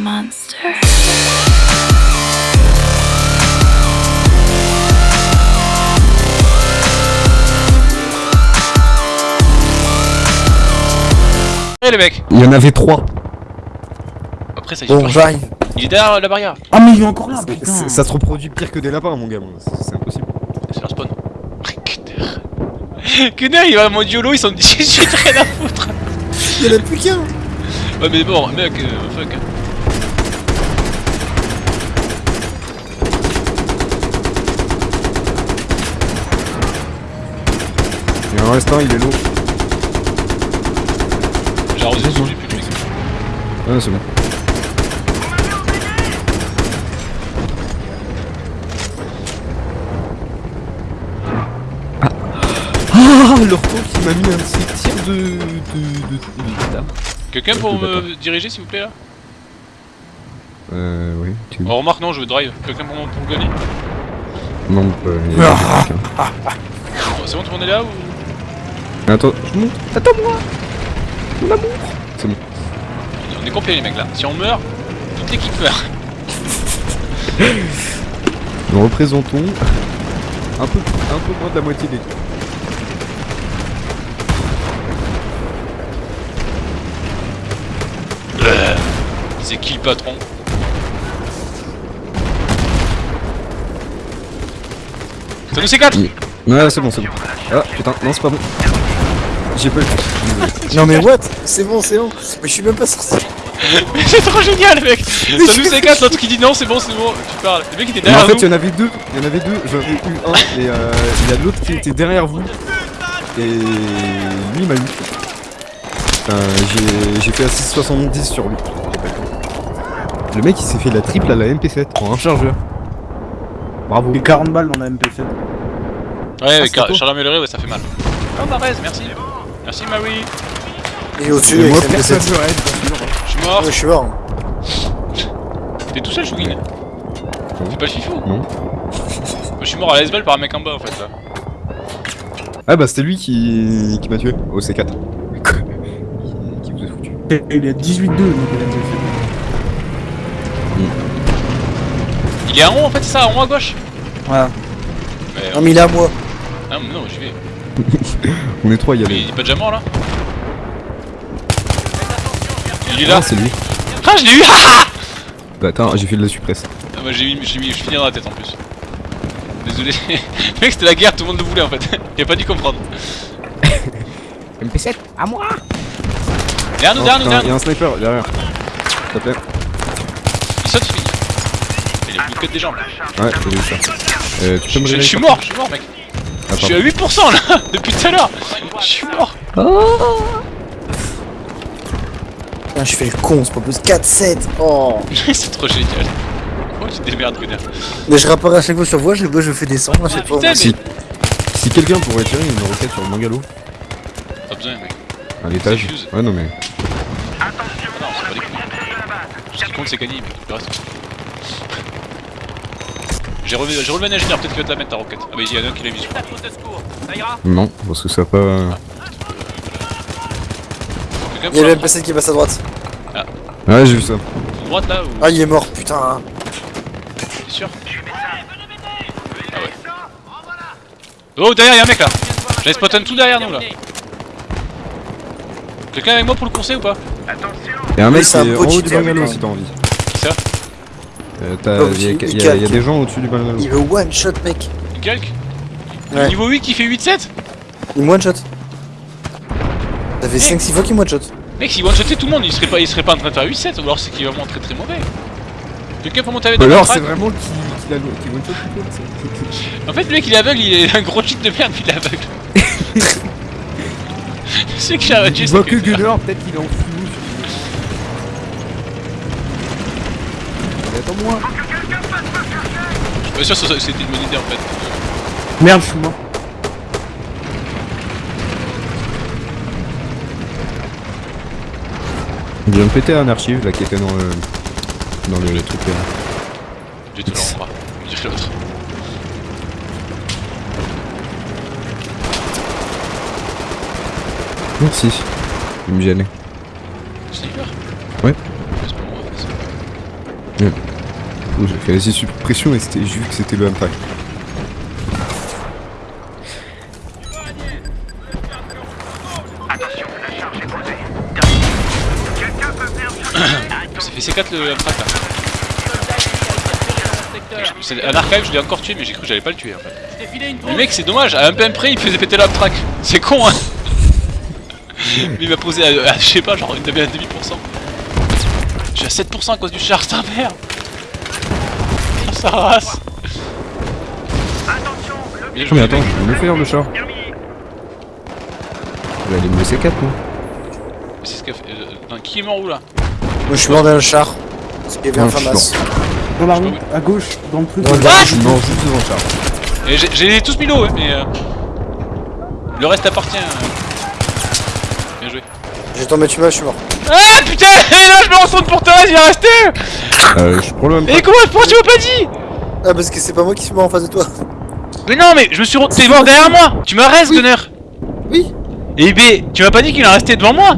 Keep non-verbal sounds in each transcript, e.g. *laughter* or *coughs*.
monster. Eh les mecs Il y en avait trois. Après ça y Bon, est, j'arrive. il est derrière la barrière. Ah mais il est encore là, putain Ça se reproduit pire que des lapins, mon gamin. C'est c'est impossible. C'est leur spawn. Kuner. Il va en mode YOLO, ils sont 18 rien à foutre. Il y en a plus qu'un. Ouais mais bon, mec, euh, fuck. Reste un, il est lourd. J'ai arrosé j'ai plus de mec. Ah, c'est bon. Ah Ah Leur tank il m'a mis un de ces tirs de... de... de... de... d'armes. Quelqu'un pour me diriger s'il vous plaît là Euh... Oui, tu... Oh remarque non, je veux drive. Quelqu'un pour, pour me gunner Non, euh... il y a quelqu'un. Oh, C'est bon, tout le monde est là ou Attends, je monte. Attends-moi L'amour C'est bon. On est complet les mecs là. Si on meurt, toute l'équipe meurt. *laughs* Nous représentons un peu, un peu moins de la moitié des trucs. C'est qui le patron? Ça nous c'est 4 Ouais, c'est bon, c'est bon. Ah, putain, non, c'est pas bon. J'ai pas eu. Non mais what C'est bon, c'est bon. Mais je suis même pas sorti. *laughs* Mais c'est trop génial mec *laughs* Ça nous c'est 4 l'autre qui dit non c'est bon c'est bon Tu parles Le mec était Mais en derrière fait, il y en avait deux. Il y en avait deux. J'en ai eu un et euh, il y a l'autre qui était derrière vous. Et lui il m'a eu. Enfin, j'ai- fait assist 70 sur lui. Le mec il s'est fait la triple à la MP7 en un chargeur. Bravo. Et 40 balles dans la MP7. Ouais Ah, avec Charles amélioré ouais ça fait mal Oh merci Merci Marie Il est au-dessus Et avec sa personne MP7. ne raid, bien sûr. Je suis mort Ouais, je suis mort. T'es tout seul Chouguin C'est pas le fifou Non. Moi, Je suis mort à la par un mec en bas en fait là Ah bah c'était lui qui, qui m'a tué au C4. qui, *laughs* qui vous a foutu. Et Il est à 18-2 donc la MP7. Il est à rond en fait c'est ça, à rond à gauche Voilà. Mais, Non mais il est à moi. Ah mais non j'y vais *laughs* On est trois, il y a il est pas déjà mort là Il est là Ah, c'est lui. Ah je l'ai eu *laughs* Ah Bah attends, j'ai fait de la suppresse. Ah bah j'ai mis, j'ai mis, je finis dans la tête en plus Désolé *laughs* Mec c'était la guerre, tout le monde le voulait en fait Il a pas dû comprendre MP7, à moi Derrière nous, Oh, derrière nous, putain, derrière il y a un sniper derrière. S'il te plaît. nous Il saute, il finit Il est des jambes Ouais, j'ai vu ça. Euh, tu peux me je, suis mort, je suis mort mec Ah, Je suis à 8% là *laughs* Depuis tout à l'heure. Je suis mort. Putain, je fais le con, c'est pas plus 4-7. Oh. *laughs* C'est trop génial. Oh tu démerdes Gunnar. Mais je rapparais à chaque fois sur voie, je, je fais descendre à chaque fois. putain, Si, si quelqu'un pourrait tirer une roquette sur le bungalow, Pas besoin mec. À l'étage. Ouais, non mais. Ah non c'est pas des couilles Ce qui compte c'est gagner mec Le reste J'ai relevé, j'ai relevé un ingénieur, peut-être qu'il va te la mettre ta roquette. Ah bah il y en a un qui l'a mis sur Non, parce que ça a pas. Il y a le MP7 qui passe à droite. Ouais, j'ai vu ça. droite là ou Ah, il est mort, putain. T'es sûr Ah ouais. Oh derrière y'a un mec là J'avais spot un tout derrière nous là Quelqu'un avec moi pour le conseil ou pas? Y'a un mec qui c'est un est en haut du bungalow si t'as envie. Qui ça Euh, t'as- Oh, y a- il y a- y a des gens au-dessus du bungalow. Il veut one shot, mec. Calque Ouais. Niveau 8 qui fait 8-7 Il me one shot. Ça fait Eh. 5-6 fois qu'il me one shot. Mec s'il one-shotait tout le monde il serait, pas, il serait pas en train de faire 8-7 ou alors c'est qu'il est vraiment très très mauvais Quelqu'un peut monter avec alors c'est vraiment qui, qui, l'a- qui one shot tout le monde, c'est- En fait le mec il est aveugle, il est un gros cheat de merde puis il est aveugle *laughs* Je sais que j'ai un Il voit que Gunner, peut-être qu'il est en flou. Attends-moi. Je suis pas sûr que c'était une bonne idée en fait Merde, je suis mort. Je viens de péter un archive là qui était dans le. dans le truc là. Le rendra, me dirait l'autre Merci. Il me gênait. Sniper Ouais. C'est pas moi en fait J'ai fait la suppression et c'était j'ai vu que c'était le impact. *coughs* Ça fait C4 le Amtrak là. C'est un archive, je l'ai encore tué, mais j'ai cru que j'allais pas le tuer en fait. Le mec, c'est dommage, à un PM près, il faisait péter l'Amtrak. C'est con hein Mais il m'a posé à, à, je sais pas, genre une demi à demi pour cent. Je suis à 7% à cause du char, c'est un merde sa race joué, Mais attends, je vais le faire le char. Je vais aller me laisser 4 moi. C'est ce qu'a fait. euh, qui est mort où là Moi, je suis mort dans le char. Parce qu'il y avait un FAMAS. Dans la rue, à gauche, dans le truc. Dans le garage. Non, juste devant le char. Et j'ai- tous mis l'eau, ouais, mais. euh, Le reste appartient. euh. Bien joué. J'ai tombé tu m'as, je suis mort. Ah putain *laughs* Et là je me retourne pour toi, il va rester Euh, je prends le même Et comment pourquoi tu m'as pas dit Ah, parce que c'est pas moi qui suis mort en face de toi. Mais non mais je me suis T'es mort derrière moi. Tu m'as reste Gunner. Oui. Et B, tu m'as pas dit qu'il en restait devant moi.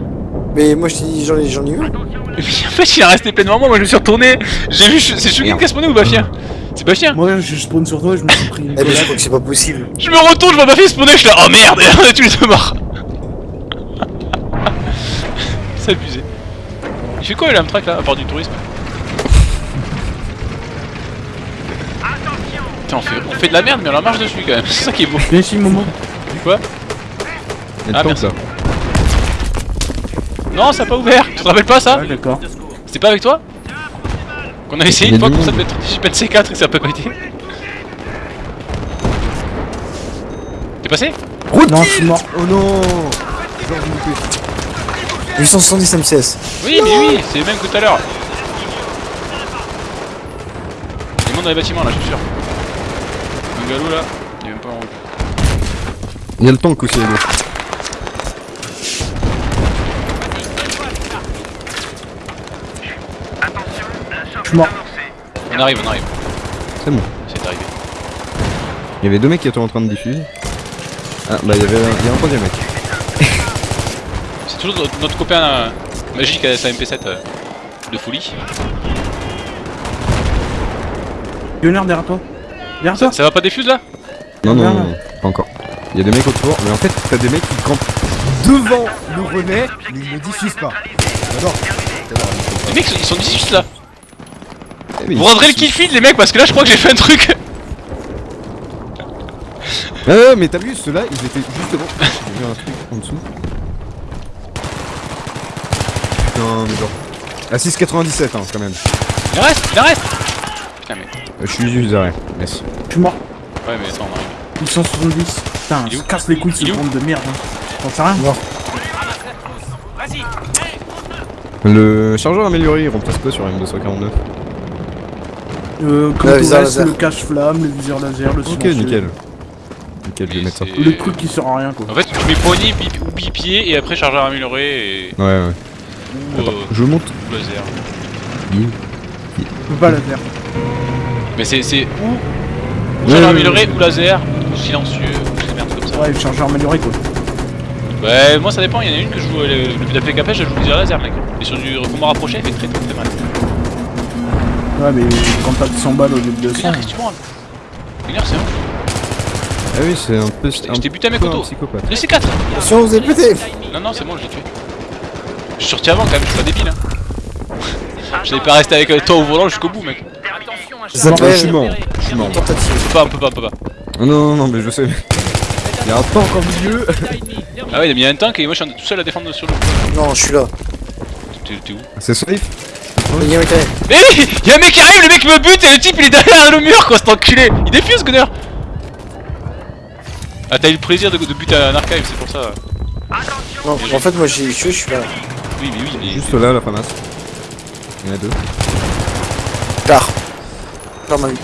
Mais moi, je t'ai dit, j'en ai, j'en ai eu. *laughs* Mais en fait il en resté plein devant moi, moi je me suis retourné, j'ai vu, c'est Shugin qui a spawné ou Bafia. C'est Bafia. Moi, je spawn sur toi et je me suis pris. une Eh, mais je crois que c'est pas possible. Je me retourne, je vois Bafia spawner, je suis là, oh merde. On est tous les deux morts C'est abusé. Il fait quoi l'Amtrak là, à part du tourisme? Putain, on fait, on fait de la merde mais on la marche dessus quand même, *laughs* c'est ça qui est beau. Viens ici, Momo. Quoi Il y a Ah, merci. là. Non, ça a pas ouvert. Tu te rappelles pas ça Ouais, d'accord. C'était pas avec toi Qu'on a essayé une fois comme ça de monde. mettre je pète C4 et ça a pas pété. T'es passé Non, je suis mort. Oh non Genre, je me fais- 870 MCS. Oui, mais oui, c'est le même que tout à l'heure. Il y a du monde dans les bâtiments là, je suis sûr. Un galop là, il est même pas en rouge. Il y a le tank aussi à gauche. Je suis mort. On arrive, on arrive. C'est bon. C'est arrivé. Il y avait deux mecs qui étaient en train de diffuser. Ah bah il y avait un, il y a un troisième mec. *laughs* C'est toujours notre, notre copain euh, magique à sa MP7 euh, de folie. Gunner derrière toi. Derrière toi. Ça, ça va pas défuse là Non non, Non, non, pas encore. Il y a des mecs autour, mais en fait t'as des mecs qui campent devant le René, mais ils ne diffusent pas. J'adore. Les mecs ils sont 18 là. Eh, mais Vous rendrez le kill feed les mecs parce que là je crois que j'ai fait un truc. *laughs* Ouais, ouais, mais t'as vu, ceux-là, ils étaient juste devant. *laughs* J'ai vu un truc en dessous. Putain, mais genre. À 6,97 hein, quand même. Il reste, il reste Euh, je suis juste derrière. Merci. Je suis mort. Ouais mais attends on arrive. 870. Putain, Il se casse les couilles Il est ce bande de merde. Hein. T'en sais rien Le chargeur amélioré, il remplace quoi sur M249 Euh, comme Le viseur reste, laser. le cache-flamme, le viseur laser, le Ok, nickel. Nickel, je vais Et mettre ça. Le truc qui sert à rien quoi. En fait tu mets poignée ou bipied et après chargeur amélioré et... Ouais, ouais. ou, euh, Je monte. laser. Je peux pas la faire. Mais c'est c'est ou, chargeur amélioré ou laser ou silencieux ou des merdes comme ça. Ouais, le chargeur amélioré quoi. Ouais moi ça dépend, il y en a une que je joue euh, depuis la PKP je joue viseur laser mec. Et sur du combat rapproché elle fait très très très mal. Ouais, mais quand t'as 100 balles au lieu de 200. Gunnar, qu'est-ce que tu prends Gunnar c'est un... Ah oui, c'est un peu. Je t'ai buté à mes psychopathe. Le C4 Attention, vous avez pété. Non non c'est bon je l'ai tué. Je suis sorti avant quand même, je suis pas débile hein. Je n'avais pas resté avec euh, toi au volant jusqu'au bout mec. Ça Ah, je suis mort. Je suis mort. On peut pas, on peut pas, on peut pas. Non, non, non, mais je sais. Il y a un tank en milieu. Ah ouais il a mis un tank et moi je suis tout seul à défendre sur le... Non, je suis là. T'es où C'est safe Il y a un mec derrière. Eh Y'a un mec qui arrive, le mec me bute et le type il est derrière le mur quoi, cet enculé Il défuse Gunner Ah t'as eu le plaisir de, de buter un archive, c'est pour ça. Non, en fait, moi, j'ai tué, je suis là. Oui mais oui, mais... Juste là, la famasse. Il y en a deux. Tard. Ma vie.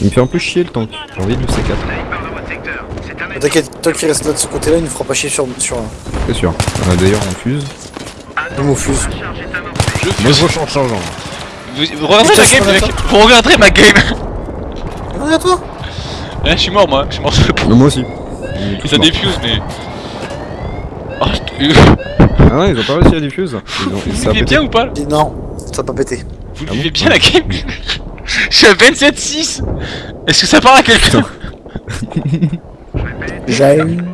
Il me fait un peu chier le tank. J'ai envie de le C4. T'inquiète, toi qui reste là de ce côté-là, il ne fera pas chier sur, sur un. C'est sûr. Euh, D'ailleurs, on fuse. Le mot fuse. Je Moi, je fuse. rechange chargeant. Vous, vous regarderez Putain, ma game mecs Vous regarderez ma game Regarde toi Eh je suis mort moi, je suis mort sur le. Non, moi aussi. On Ça défuse mais... Oh je te... Ah non, ils ont pas réussi à diffuse. Ils ont, ça a Il est pété. bien ou pas là Non. ça a pas pété. Vous Ah bon vivez bien la game *laughs* Je suis à 27-6 Est-ce que ça parle à quelqu'un? J'aime.